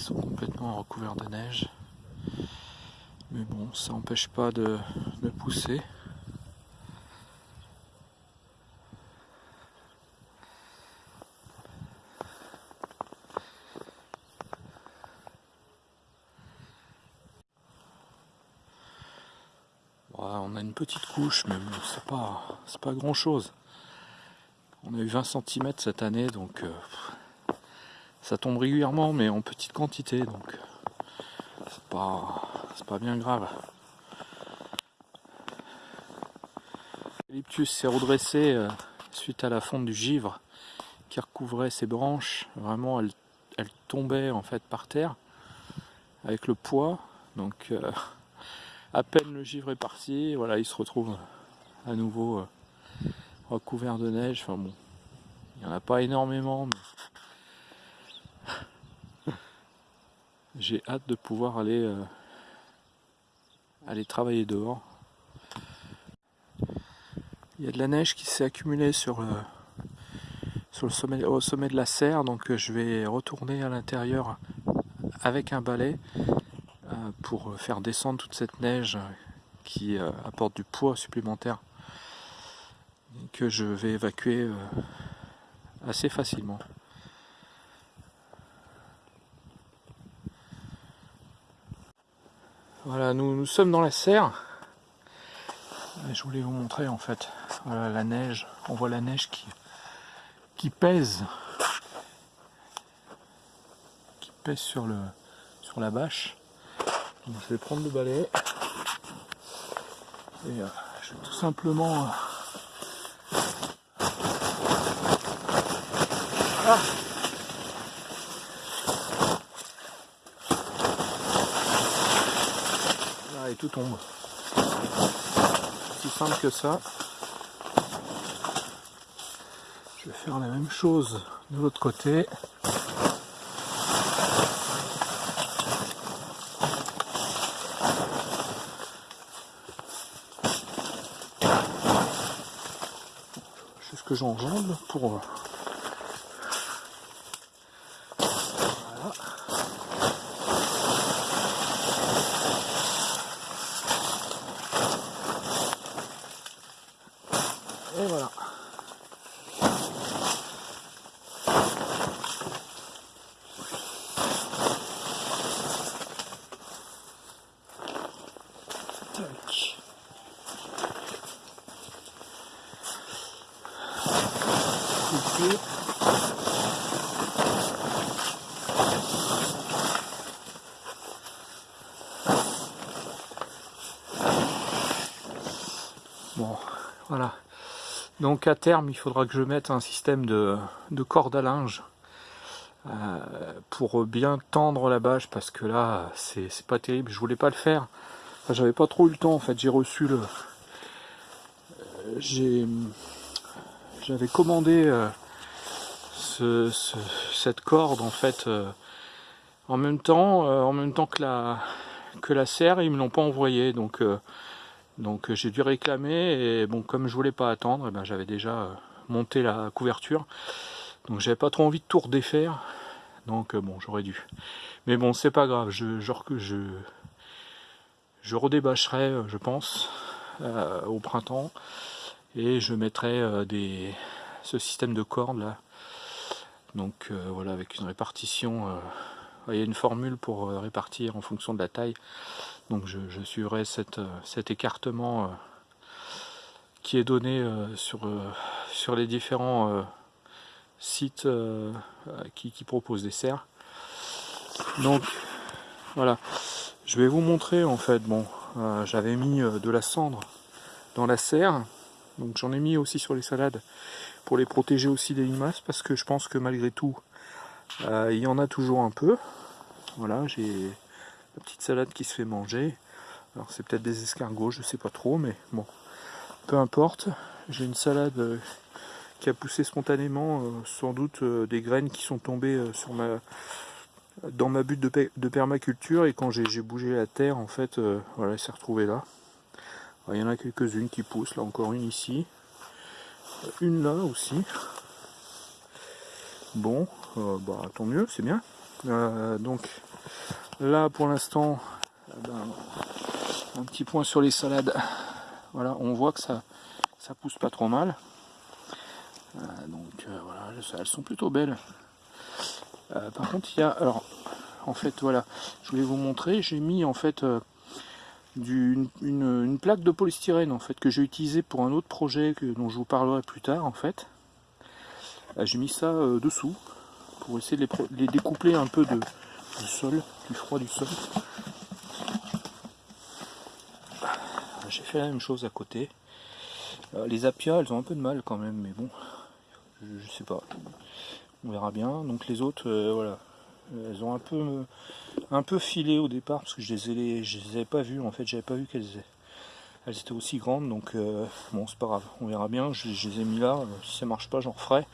sont complètement recouvertes de neige. Mais bon, ça n'empêche pas de, pousser. on a une petite couche, mais bon, c'est pas, c'est pas grand chose. On a eu 20 cm cette année, donc euh, ça tombe régulièrement, mais en petite quantité, donc c'est pas, pas bien grave. L'eucalyptus s'est redressé euh, suite à la fonte du givre qui recouvrait ses branches. Vraiment, elle, elle tombait en fait par terre avec le poids. Donc, euh, à peine le givre est parti, voilà, il se retrouve à nouveau euh, recouvert de neige. Enfin bon, il n'y en a pas énormément, mais j'ai hâte de pouvoir aller, euh, aller travailler dehors. Il y a de la neige qui s'est accumulée sur le, sur le sommet, au sommet de la serre, donc je vais retourner à l'intérieur avec un balai pour faire descendre toute cette neige qui euh, apporte du poids supplémentaire que je vais évacuer euh, assez facilement. Voilà, nous, nous sommes dans la serre. je voulais vous montrer en fait voilà, la neige. On voit la neige qui, qui pèse qui pèse sur, le, sur la bâche. Donc, je vais prendre le balai et euh, je vais tout simplement euh, ah tout tombe. Si simple que ça. Je vais faire la même chose de l'autre côté. j'enjambe pour Et voilà. Bon, voilà. Donc à terme, il faudra que je mette un système de, de corde à linge euh, pour bien tendre la bâche parce que là, c'est pas terrible. Je voulais pas le faire. J'avais pas trop eu le temps en fait. J'ai reçu le. Euh, j'ai. J'avais commandé euh, cette corde en fait en même temps, en même temps que la que la serre. Ils me l'ont pas envoyé donc. Donc euh, j'ai dû réclamer et bon comme je voulais pas attendre, eh ben, j'avais déjà euh, monté la couverture. Donc j'avais pas trop envie de tout redéfaire. Donc euh, bon j'aurais dû. Mais bon c'est pas grave, je, je redébâcherai je pense au printemps et je mettrai des, ce système de cordes là. Donc voilà avec une répartition, il y a une formule pour répartir en fonction de la taille. Donc je, suivrai euh, cet écartement euh, qui est donné euh, sur les différents sites qui, proposent des serres. Donc voilà, je vais vous montrer en fait, bon, j'avais mis de la cendre dans la serre, donc j'en ai mis aussi sur les salades pour les protéger aussi des limaces parce que je pense que malgré tout il y en a toujours un peu. Voilà, j'ai la petite salade qui se fait manger. Alors c'est peut-être des escargots, je sais pas trop, mais bon, peu importe. J'ai une salade euh, qui a poussé spontanément, euh, sans doute euh, des graines qui sont tombées sur ma, dans ma butte de, permaculture et quand j'ai bougé la terre, en fait, voilà, elle s'est retrouvée là. il y en a quelques-unes qui poussent, là encore une ici, une là aussi. Bon, bah tant mieux, c'est bien. donc là pour l'instant, ben, un petit point sur les salades. Voilà, on voit que ça, ça pousse pas trop mal. donc voilà, elles sont plutôt belles. Par contre, il y a, alors, en fait, voilà, je voulais vous montrer, j'ai mis en fait une, plaque de polystyrène en fait que j'ai utilisé pour un autre projet dont je vous parlerai plus tard en fait. Euh, j'ai mis ça euh, dessous pour essayer de les, découpler un peu du sol, du froid du sol. J'ai fait la même chose à côté. Euh, les apias, elles ont un peu de mal quand même, mais bon, je, sais pas. On verra bien. Donc les autres, voilà, elles ont un peu, un peu filé au départ parce que je les, ai, je les avais pas vues. En fait, j'avais pas vu qu'elles elles étaient aussi grandes. Donc euh, bon, c'est pas grave. On verra bien. Je, les ai mis là. Si ça marche pas, j'en referai.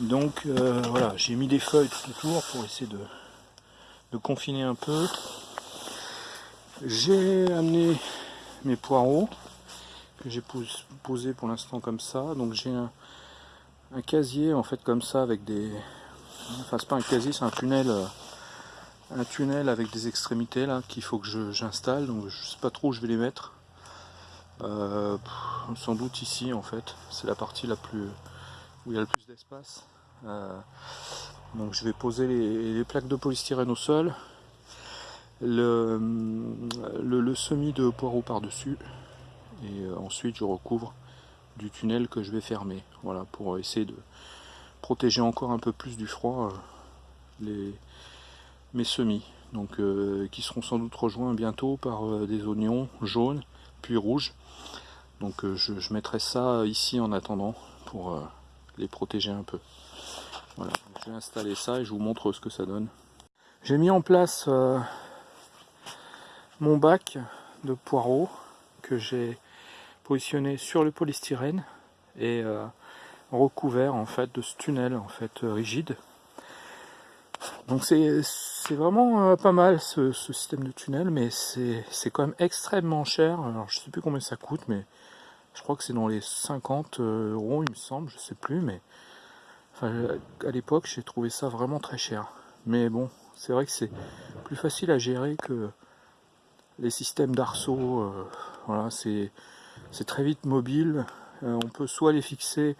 Donc euh, voilà, j'ai mis des feuilles tout autour pour essayer de, de confiner un peu. J'ai amené mes poireaux que j'ai posé pour l'instant comme ça. Donc j'ai un, un casier en fait comme ça avec des, enfin c'est pas un casier, c'est un tunnel euh, un tunnel avec des extrémités là qu'il faut que j'installe. Donc je sais pas trop où je vais les mettre. Euh, sans doute ici en fait. C'est la partie la plus où il y a le plus d'espace. Euh, donc je vais poser les, plaques de polystyrène au sol. Le, le, de poireaux par dessus et ensuite je recouvre du tunnel que je vais fermer voilà pour essayer de protéger encore un peu plus du froid euh, mes semis, donc euh, qui seront sans doute rejoints bientôt par euh, des oignons jaunes puis rouges. Donc je, mettrai ça ici en attendant pour les protéger un peu. Voilà, je vais installer ça et je vous montre ce que ça donne. J'ai mis en place mon bac de poireaux que j'ai positionné sur le polystyrène et recouvert en fait de ce tunnel en fait euh, rigide. Donc c'est vraiment euh, pas mal ce, système de tunnel, mais c'est quand même extrêmement cher. Alors je sais plus combien ça coûte, mais je crois que c'est dans les 50 euh, euros il me semble, je sais plus, mais à l'époque j'ai trouvé ça vraiment très cher. Mais bon, c'est vrai que c'est plus facile à gérer que les systèmes d'arceau. voilà, c'est très vite mobile. on peut soit les fixer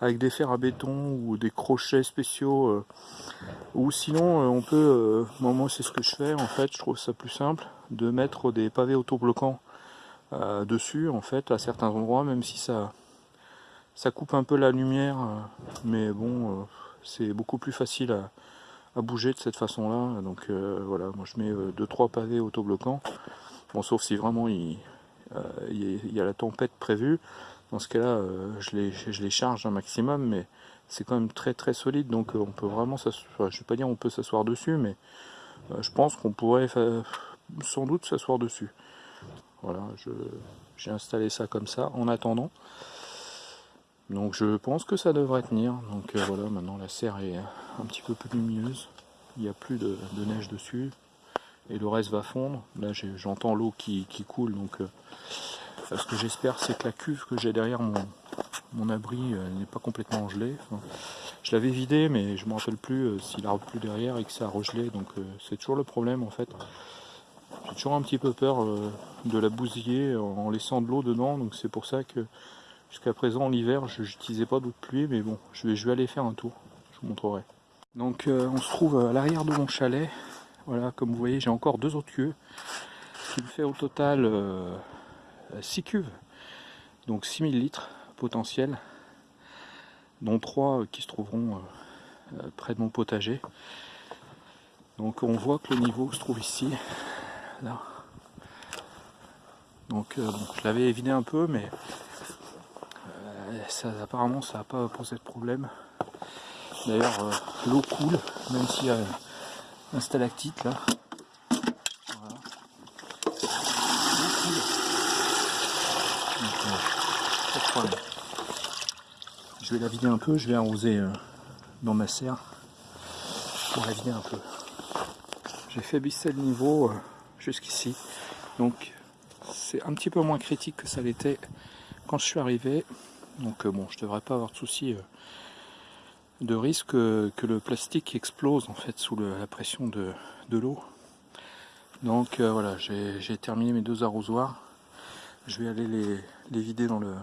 avec des fers à béton ou des crochets spéciaux euh, ou sinon euh, on peut euh, moi, c'est ce que je fais en fait. Je trouve ça plus simple de mettre des pavés autobloquants dessus en fait à certains endroits même si ça ça coupe un peu la lumière mais bon c'est beaucoup plus facile à, bouger de cette façon là donc voilà moi je mets 2-3 pavés autobloquants. Bon sauf si vraiment il, il y a la tempête prévue dans ce cas-là, euh, je, les, charge un maximum, mais c'est quand même très très solide, donc euh, on peut vraiment s'asseoir, je vais pas dire on peut s'asseoir dessus, mais euh, je pense qu'on pourrait sans doute s'asseoir dessus. Voilà, j'ai installé ça comme ça en attendant. Donc je pense que ça devrait tenir. Donc voilà, maintenant la serre est un petit peu plus lumineuse. Il n'y a plus de, neige dessus. Et le reste va fondre. Là j'entends l'eau qui, coule, donc ce que j'espère, c'est que la cuve que j'ai derrière mon, abri euh, n'est pas complètement gelée. je l'avais vidé, mais je ne me rappelle plus euh, s'il a plus derrière et que ça a regelé. Donc euh, c'est toujours le problème en fait. J'ai toujours un petit peu peur de la bousiller en laissant de l'eau dedans. Donc c'est pour ça que jusqu'à présent, l'hiver, je n'utilisais pas d'eau de pluie. Mais bon, je vais, je vais aller faire un tour. Je vous montrerai. Donc on se trouve à l'arrière de mon chalet. Voilà, comme vous voyez, j'ai encore deux autres. Ce qui me fait au total 6 cuves, donc 6000 litres potentiels, dont 3 qui se trouveront euh, euh, près de mon potager. Donc on voit que le niveau se trouve ici, là. Donc euh, je l'avais vidé un peu, mais ça, apparemment ça n'a pas posé de problème. D'ailleurs l'eau coule, même a un stalactite là. Je vais la vider un peu, je vais arroser euh, dans ma serre pour la vider un peu. J'ai fait le niveau euh, jusqu'ici, donc c'est un petit peu moins critique que ça l'était quand je suis arrivé. Donc euh, bon, je devrais pas avoir de soucis de risque que, le plastique explose en fait sous la pression de, l'eau. Donc euh, voilà, j'ai terminé mes deux arrosoirs. Je vais aller les, vider dans, le,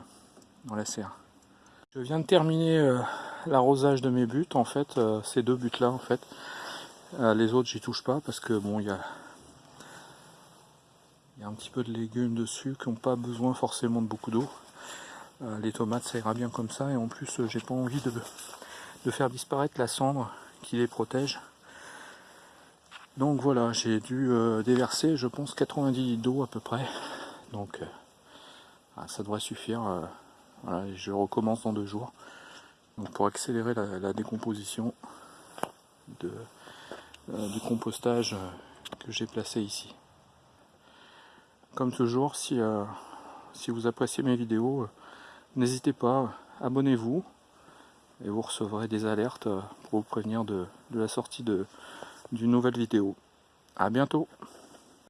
dans la serre. Je viens de terminer euh, l'arrosage de mes buts, en fait, euh, ces deux buts là en fait. les autres j'y touche pas parce que bon il y a, y a un petit peu de légumes dessus qui n'ont pas besoin forcément de beaucoup d'eau. les tomates ça ira bien comme ça et en plus j'ai pas envie de, de faire disparaître la cendre qui les protège. Donc voilà, j'ai dû euh, déverser, je pense, 90 litres d'eau à peu près. Donc euh, ah, ça devrait suffire. Euh, je recommence dans deux jours. Pour accélérer la, décomposition du compostage que j'ai placé ici. Comme toujours, si, si vous appréciez mes vidéos, n'hésitez pas, abonnez-vous et vous recevrez des alertes pour vous prévenir de, de la sortie d'une nouvelle vidéo. A bientôt